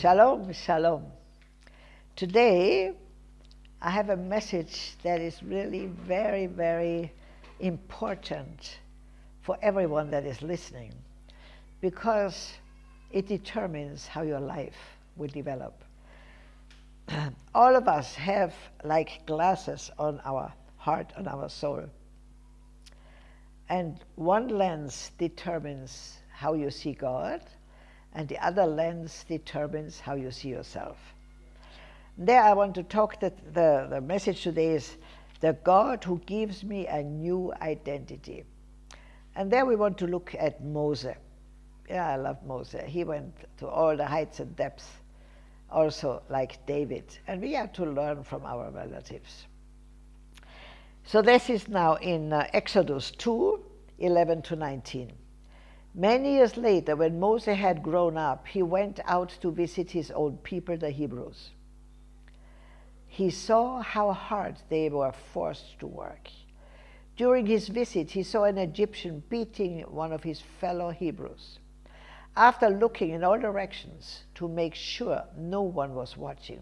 Shalom, shalom. Today, I have a message that is really very, very important for everyone that is listening because it determines how your life will develop. All of us have like glasses on our heart, on our soul. And one lens determines how you see God, and the other lens determines how you see yourself. There I want to talk that the, the message today is the God who gives me a new identity. And there we want to look at Moses. Yeah, I love Moses. He went to all the heights and depths, also like David. And we have to learn from our relatives. So this is now in uh, Exodus 2, 11 to 19. Many years later, when Moses had grown up, he went out to visit his old people, the Hebrews. He saw how hard they were forced to work. During his visit, he saw an Egyptian beating one of his fellow Hebrews. After looking in all directions to make sure no one was watching,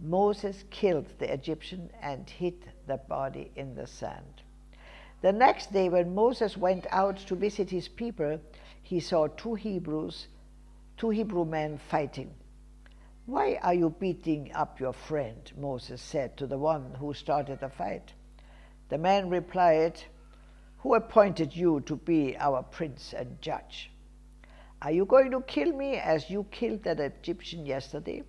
Moses killed the Egyptian and hid the body in the sand. The next day, when Moses went out to visit his people, he saw two Hebrews, two Hebrew men fighting. Why are you beating up your friend? Moses said to the one who started the fight. The man replied, Who appointed you to be our prince and judge? Are you going to kill me as you killed that Egyptian yesterday?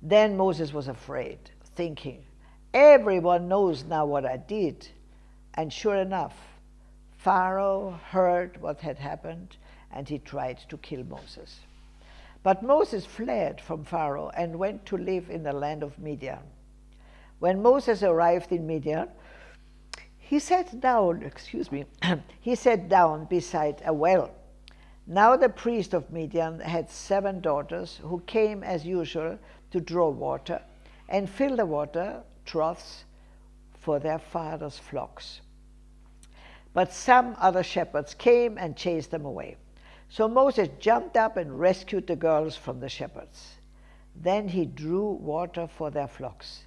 Then Moses was afraid, thinking, Everyone knows now what I did and sure enough, Pharaoh heard what had happened and he tried to kill Moses. But Moses fled from Pharaoh and went to live in the land of Midian. When Moses arrived in Midian, he sat down, excuse me, he sat down beside a well. Now the priest of Midian had seven daughters who came as usual to draw water and fill the water troughs for their father's flocks. But some other shepherds came and chased them away. So Moses jumped up and rescued the girls from the shepherds. Then he drew water for their flocks.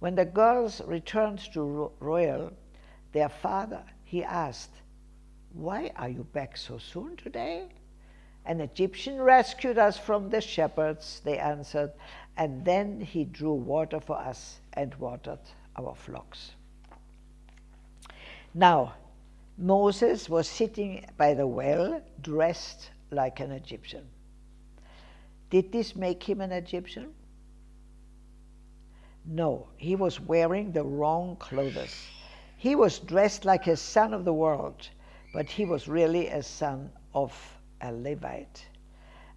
When the girls returned to Reuel, their father, he asked, Why are you back so soon today? An Egyptian rescued us from the shepherds, they answered, and then he drew water for us and watered our flocks. Now, Moses was sitting by the well, dressed like an Egyptian. Did this make him an Egyptian? No, he was wearing the wrong clothes. He was dressed like a son of the world, but he was really a son of a Levite.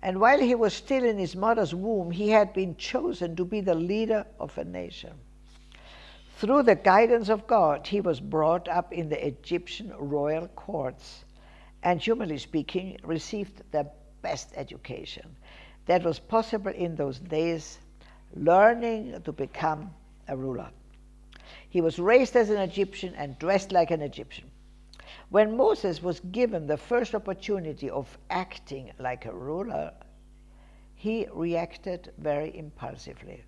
And while he was still in his mother's womb, he had been chosen to be the leader of a nation. Through the guidance of God, he was brought up in the Egyptian royal courts and, humanly speaking, received the best education that was possible in those days, learning to become a ruler. He was raised as an Egyptian and dressed like an Egyptian. When Moses was given the first opportunity of acting like a ruler, he reacted very impulsively.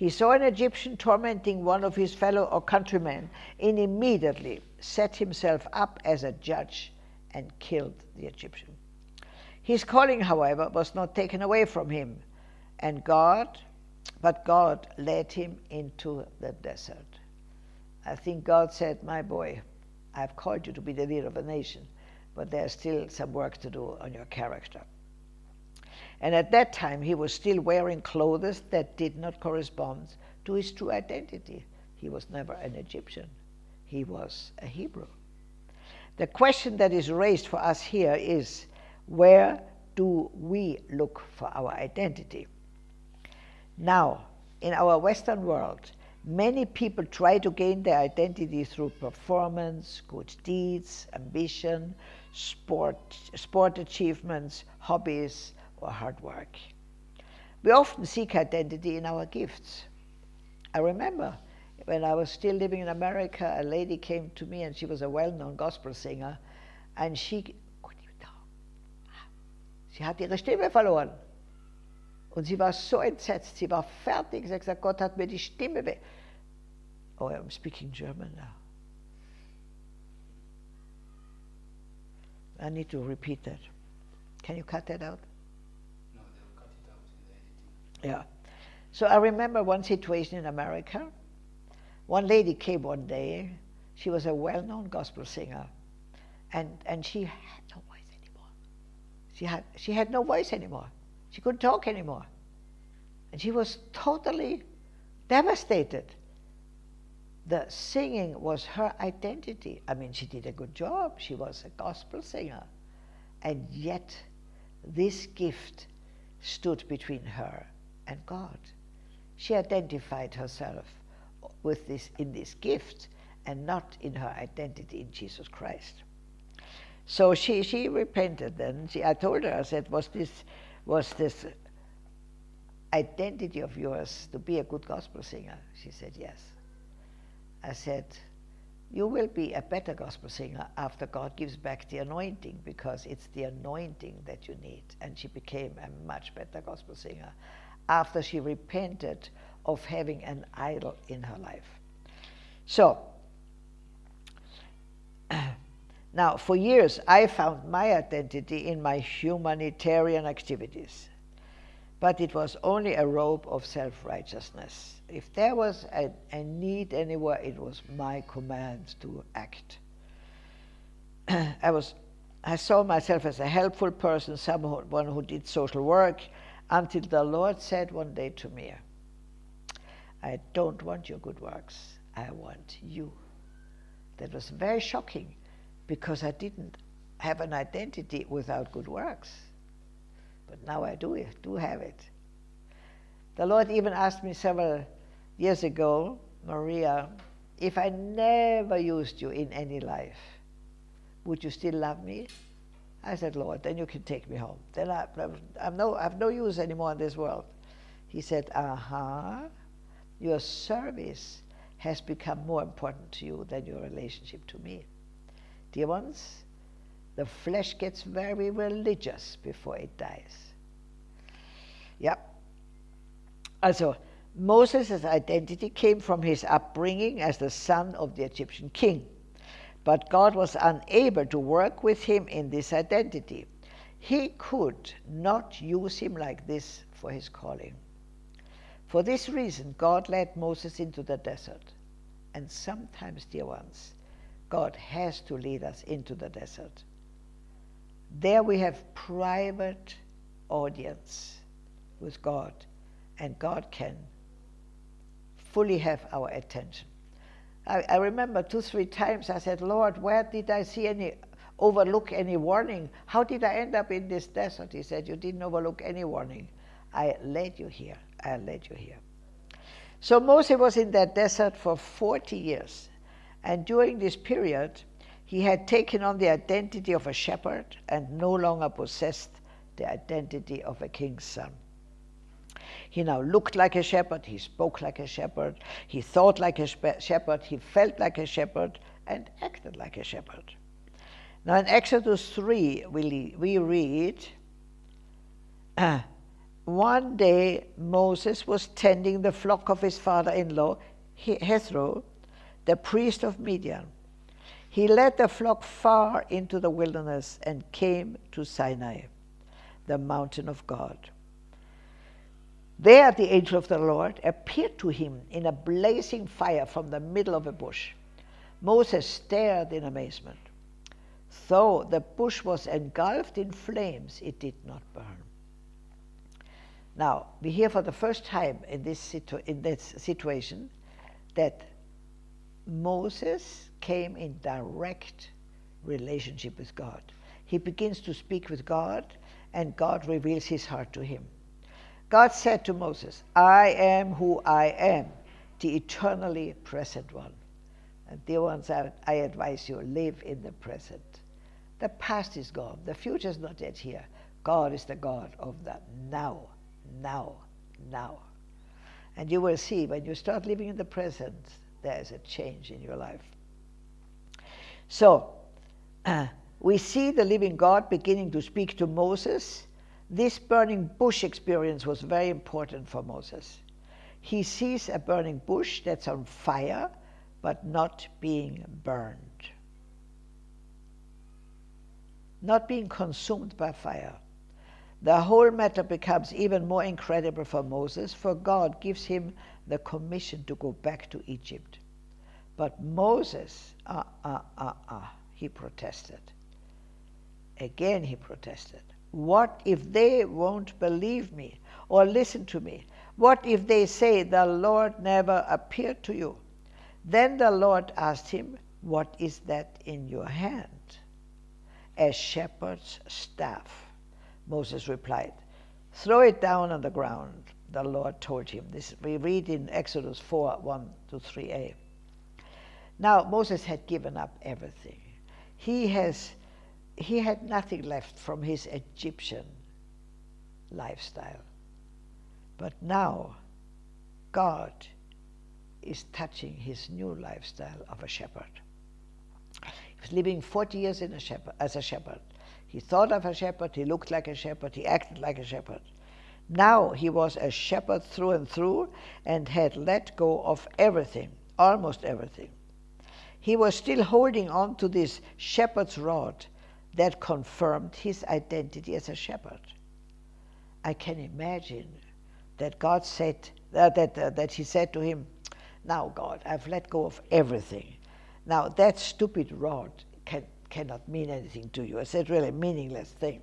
He saw an Egyptian tormenting one of his fellow or countrymen and immediately set himself up as a judge and killed the Egyptian. His calling, however, was not taken away from him, and God, but God led him into the desert. I think God said, My boy, I've called you to be the leader of a nation, but there's still some work to do on your character. And at that time, he was still wearing clothes that did not correspond to his true identity. He was never an Egyptian, he was a Hebrew. The question that is raised for us here is where do we look for our identity? Now, in our Western world, many people try to gain their identity through performance, good deeds, ambition, sport, sport achievements, hobbies, or hard work. We often seek identity in our gifts. I remember when I was still living in America, a lady came to me and she was a well-known gospel singer and she, sie hat ihre Stimme verloren. Und sie war so entsetzt, sie war fertig. Sie hat gesagt, Gott hat mir die Stimme weg. Oh, I'm speaking German now. I need to repeat that. Can you cut that out? No, they'll cut it out in the editing. Yeah. So I remember one situation in America. One lady came one day. She was a well-known gospel singer, and and she had no voice anymore. She had she had no voice anymore. She couldn't talk anymore, and she was totally devastated. The singing was her identity. I mean, she did a good job. She was a gospel singer, and yet this gift stood between her and God. She identified herself with this in this gift and not in her identity in Jesus Christ. So she, she repented then. She, I told her, I said, was this, was this identity of yours to be a good gospel singer? She said, yes. I said, you will be a better gospel singer after God gives back the anointing because it's the anointing that you need. And she became a much better gospel singer after she repented of having an idol in her life. So, now for years I found my identity in my humanitarian activities, but it was only a robe of self righteousness. If there was a, a, need anywhere, it was my command to act. I was I saw myself as a helpful person, someone who did social work, until the Lord said one day to me, I don't want your good works, I want you. That was very shocking because I didn't have an identity without good works. But now I do, do have it. The Lord even asked me several years ago, Maria, if I never used you in any life, would you still love me? I said, Lord, then you can take me home. Then I, I'm no, I have no use anymore in this world. He said, uh huh. Your service has become more important to you than your relationship to me. Dear ones, the flesh gets very religious before it dies. Yep. Also, Moses' identity came from his upbringing as the son of the Egyptian king. But God was unable to work with him in this identity. He could not use him like this for his calling. For this reason, God led Moses into the desert. And sometimes, dear ones, God has to lead us into the desert. There we have private audience with God, and God can fully have our attention. I, I remember two, three times I said, Lord, where did I see any overlook any warning? How did I end up in this desert? He said, You didn't overlook any warning. I led you here. I led you here. So Moses was in that desert for 40 years. And during this period, he had taken on the identity of a shepherd and no longer possessed the identity of a king's son. He now looked like a shepherd, he spoke like a shepherd, he thought like a shepherd, he felt like a shepherd, and acted like a shepherd. Now in Exodus 3, we, we read, uh, one day Moses was tending the flock of his father-in-law, Jethro, the priest of Midian. He led the flock far into the wilderness and came to Sinai, the mountain of God. There the angel of the Lord appeared to him in a blazing fire from the middle of a bush. Moses stared in amazement. Though the bush was engulfed in flames, it did not burn. Now, we hear for the first time in this, situ in this situation that Moses came in direct relationship with God. He begins to speak with God, and God reveals his heart to him. God said to Moses, I am who I am, the eternally present one. And dear ones, I, I advise you, live in the present. The past is gone. The future is not yet here. God is the God of the now now, now. And you will see when you start living in the present, there is a change in your life. So, uh, we see the living God beginning to speak to Moses This burning bush experience was very important for Moses. He sees a burning bush that's on fire, but not being burned, not being consumed by fire. The whole matter becomes even more incredible for Moses, for God gives him the commission to go back to Egypt. But Moses, ah, ah, ah, ah, he protested. Again, he protested. What if they won't believe me or listen to me? What if they say, The Lord never appeared to you? Then the Lord asked him, What is that in your hand? A shepherd's staff. Moses replied, Throw it down on the ground, the Lord told him. This we read in Exodus 4 1 to 3a. Now, Moses had given up everything. He, has, he had nothing left from his Egyptian lifestyle. But now, God is touching his new lifestyle of a shepherd. He was living 40 years in a shepherd, as a shepherd. He thought of a shepherd, he looked like a shepherd, he acted like a shepherd. Now he was a shepherd through and through and had let go of everything, almost everything he was still holding on to this shepherd's rod that confirmed his identity as a shepherd. I can imagine that God said uh, that uh, that he said to him, "Now, God, I've let go of everything. Now that stupid rod can, cannot mean anything to you. It's a really meaningless thing."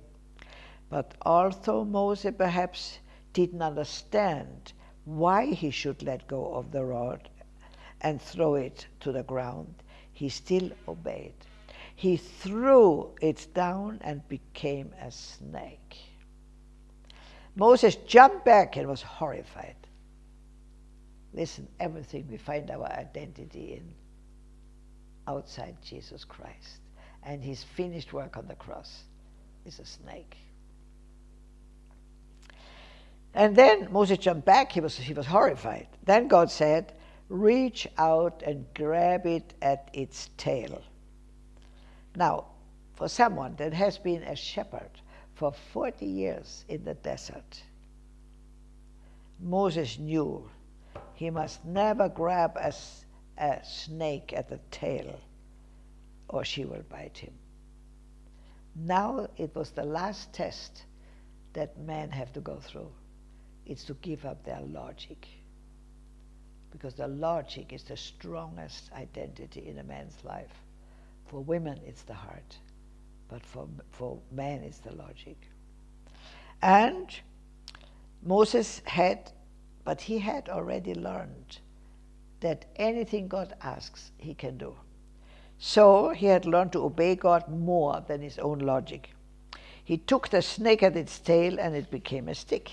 But although Moses perhaps didn't understand why he should let go of the rod and throw it to the ground, he still obeyed. He threw it down and became a snake. Moses jumped back and was horrified. Listen, everything we find our identity in outside Jesus Christ and his finished work on the cross is a snake. And then Moses jumped back, he was, he was horrified. Then God said, reach out and grab it at its tail. Now, for someone that has been a shepherd for 40 years in the desert, Moses knew he must never grab a, a snake at the tail or she will bite him. Now it was the last test that men have to go through. It's to give up their logic because the logic is the strongest identity in a man's life. For women, it's the heart, but for, for men, it's the logic. And Moses had, but he had already learned that anything God asks, he can do. So he had learned to obey God more than his own logic. He took the snake at its tail and it became a stick.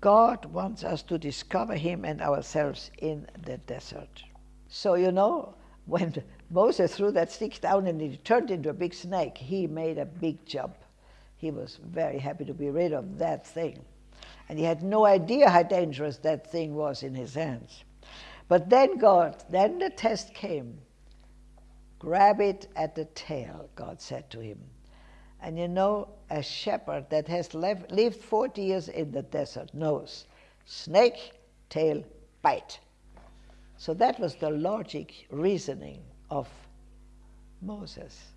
God wants us to discover Him and ourselves in the desert. So, you know, when Moses threw that stick down and it turned into a big snake, he made a big jump. He was very happy to be rid of that thing. And he had no idea how dangerous that thing was in his hands. But then God, then the test came. Grab it at the tail, God said to him. And you know, a shepherd that has left, lived 40 years in the desert knows snake, tail, bite. So that was the logic reasoning of Moses.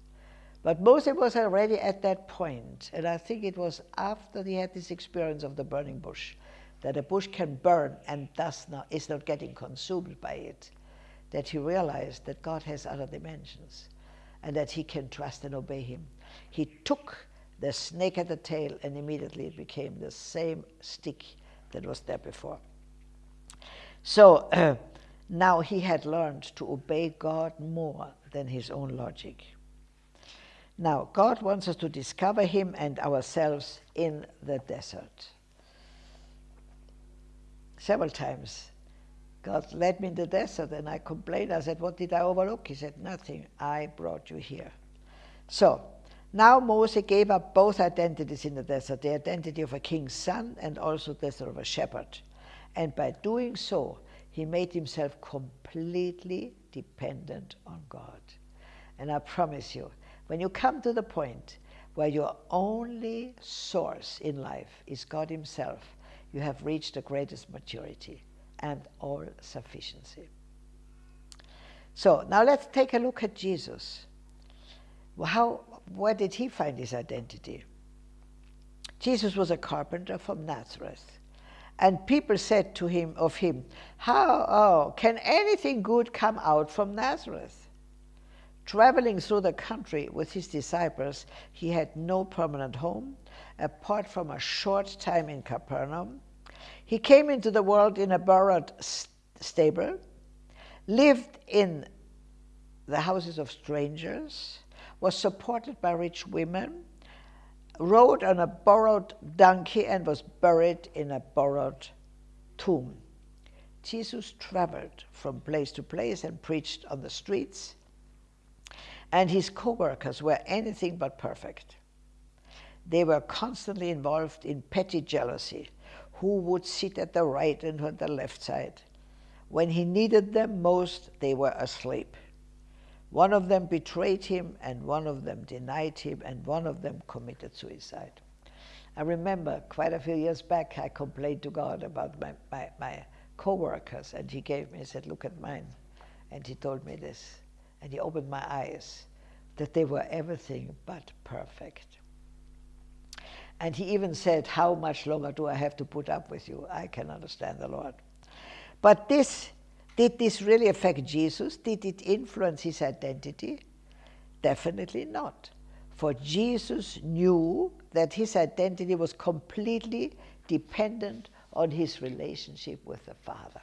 But Moses was already at that point, and I think it was after he had this experience of the burning bush, that a bush can burn and thus not, is not getting consumed by it, that he realized that God has other dimensions and that he can trust and obey him. He took the snake at the tail and immediately it became the same stick that was there before. So now he had learned to obey God more than his own logic. Now, God wants us to discover him and ourselves in the desert. Several times, God led me in the desert and I complained. I said, What did I overlook? He said, Nothing. I brought you here. So, now Moses gave up both identities in the desert, the identity of a king's son and also the of a shepherd. And by doing so, he made himself completely dependent on God. And I promise you, when you come to the point where your only source in life is God Himself, you have reached the greatest maturity and all sufficiency. So now let's take a look at Jesus. How, where did he find his identity? Jesus was a carpenter from Nazareth. And people said to him of him, How oh, can anything good come out from Nazareth? Traveling through the country with his disciples, he had no permanent home apart from a short time in Capernaum. He came into the world in a borrowed stable, lived in the houses of strangers, was supported by rich women, rode on a borrowed donkey, and was buried in a borrowed tomb. Jesus traveled from place to place and preached on the streets, and his co workers were anything but perfect. They were constantly involved in petty jealousy who would sit at the right and on the left side. When he needed them most, they were asleep. One of them betrayed him, and one of them denied him, and one of them committed suicide. I remember quite a few years back, I complained to God about my, my, my co workers, and He gave me, He said, Look at mine. And He told me this, and He opened my eyes that they were everything but perfect. And He even said, How much longer do I have to put up with you? I can understand the Lord. But this did this really affect Jesus? Did it influence his identity? Definitely not. For Jesus knew that his identity was completely dependent on his relationship with the Father.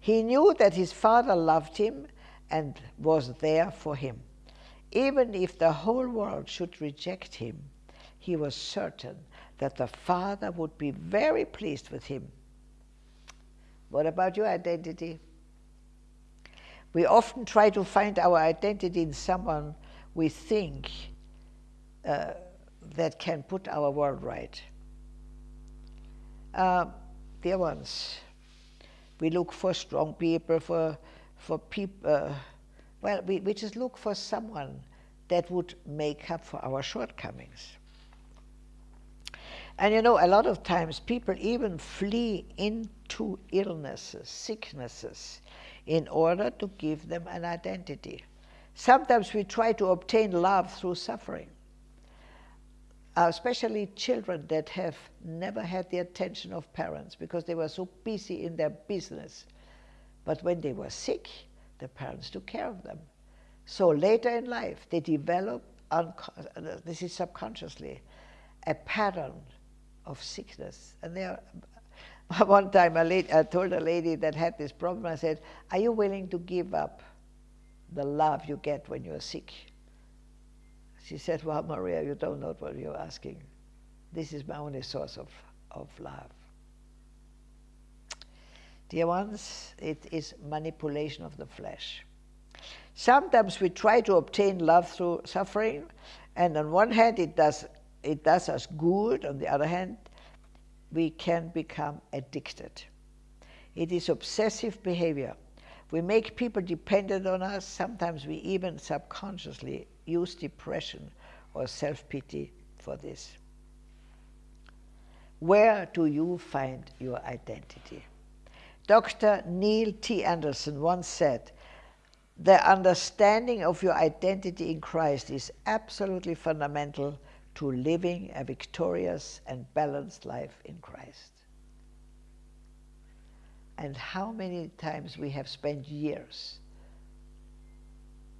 He knew that his Father loved him and was there for him. Even if the whole world should reject him, he was certain that the Father would be very pleased with him what about your identity? We often try to find our identity in someone we think uh, that can put our world right. Uh, dear ones, we look for strong people, for, for people, uh, well, we, we just look for someone that would make up for our shortcomings. And you know, a lot of times people even flee into illnesses, sicknesses, in order to give them an identity. Sometimes we try to obtain love through suffering. Uh, especially children that have never had the attention of parents because they were so busy in their business. But when they were sick, the parents took care of them. So later in life, they develop, uh, this is subconsciously, a pattern of sickness. And there, one time I told a lady that had this problem, I said, are you willing to give up the love you get when you're sick? She said, well, Maria, you don't know what you're asking. This is my only source of, of love. Dear ones, it is manipulation of the flesh. Sometimes we try to obtain love through suffering, and on one hand, it does it does us good. On the other hand, we can become addicted. It is obsessive behavior. We make people dependent on us. Sometimes we even subconsciously use depression or self-pity for this. Where do you find your identity? Dr. Neil T. Anderson once said, the understanding of your identity in Christ is absolutely fundamental to living a victorious and balanced life in Christ. And how many times we have spent years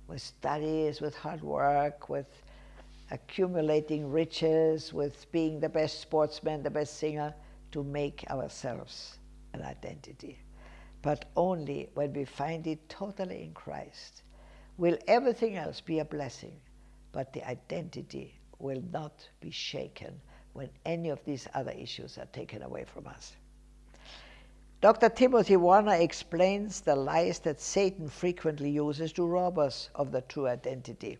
with studies, with hard work, with accumulating riches, with being the best sportsman, the best singer, to make ourselves an identity. But only when we find it totally in Christ will everything else be a blessing, but the identity will not be shaken when any of these other issues are taken away from us. Dr. Timothy Warner explains the lies that Satan frequently uses to rob us of the true identity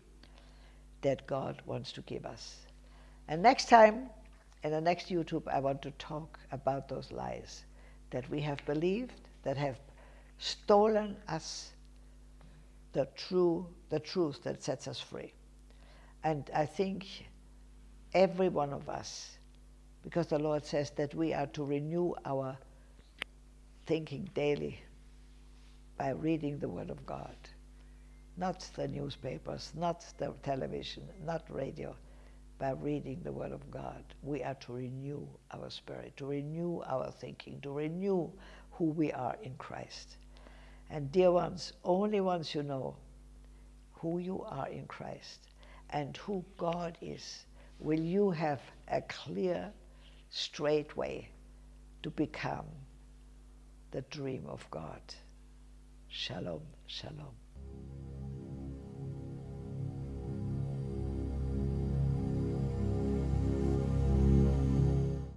that God wants to give us. And next time, in the next YouTube, I want to talk about those lies that we have believed, that have stolen us the true, the truth that sets us free. And I think every one of us, because the Lord says that we are to renew our thinking daily by reading the Word of God, not the newspapers, not the television, not radio, by reading the Word of God. We are to renew our spirit, to renew our thinking, to renew who we are in Christ. And dear ones, only once you know who you are in Christ and who God is, will you have a clear, straight way to become the dream of God. Shalom, shalom.